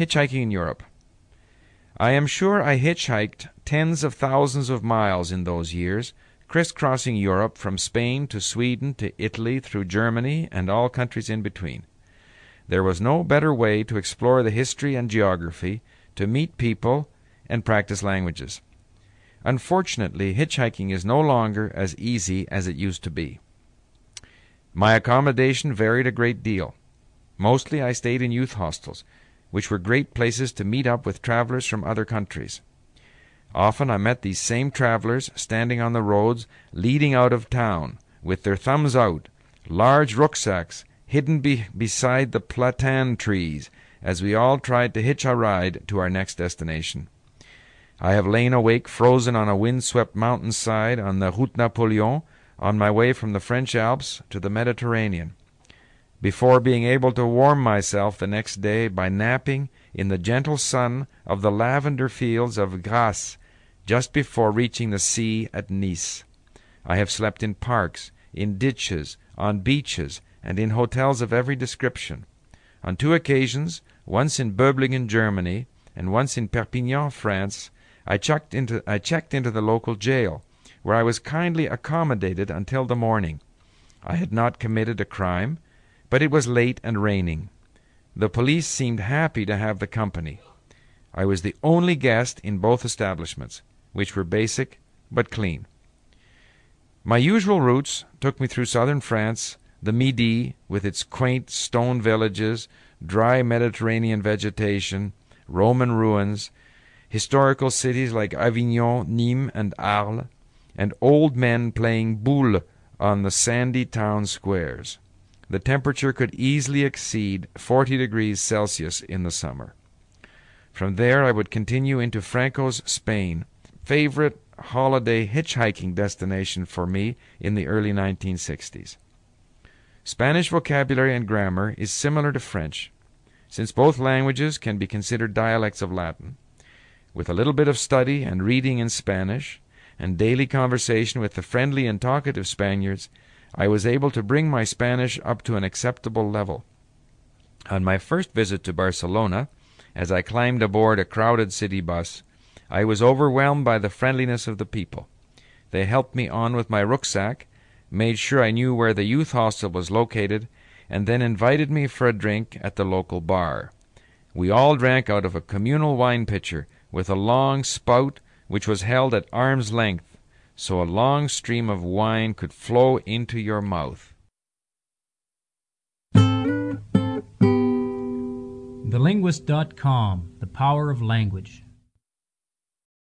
Hitchhiking in Europe. I am sure I hitchhiked tens of thousands of miles in those years, crisscrossing Europe from Spain to Sweden to Italy through Germany and all countries in between. There was no better way to explore the history and geography, to meet people, and practice languages. Unfortunately, hitchhiking is no longer as easy as it used to be. My accommodation varied a great deal. Mostly I stayed in youth hostels, which were great places to meet up with travelers from other countries. Often I met these same travelers standing on the roads leading out of town, with their thumbs out, large rucksacks hidden be beside the platane trees, as we all tried to hitch a ride to our next destination. I have lain awake frozen on a wind-swept mountainside on the Route Napoleon on my way from the French Alps to the Mediterranean, before being able to warm myself the next day by napping in the gentle sun of the lavender fields of Grasse just before reaching the sea at Nice. I have slept in parks, in ditches, on beaches, and in hotels of every description. On two occasions, once in Böblingen, Germany, and once in Perpignan, France, I checked into I checked into the local jail, where I was kindly accommodated until the morning. I had not committed a crime, but it was late and raining. The police seemed happy to have the company. I was the only guest in both establishments, which were basic but clean. My usual routes took me through southern France, the Midi, with its quaint stone villages, dry Mediterranean vegetation, Roman ruins, historical cities like Avignon, Nîmes, and Arles, and old men playing boule on the sandy town squares. The temperature could easily exceed 40 degrees Celsius in the summer. From there I would continue into Franco's Spain, favorite holiday hitchhiking destination for me in the early 1960s. Spanish vocabulary and grammar is similar to French, since both languages can be considered dialects of Latin. With a little bit of study and reading in Spanish, and daily conversation with the friendly and talkative Spaniards, I was able to bring my Spanish up to an acceptable level. On my first visit to Barcelona, as I climbed aboard a crowded city bus, I was overwhelmed by the friendliness of the people. They helped me on with my rucksack, made sure I knew where the youth hostel was located, and then invited me for a drink at the local bar. We all drank out of a communal wine pitcher with a long spout which was held at arm's length, so a long stream of wine could flow into your mouth. TheLinguist.com The Power of Language.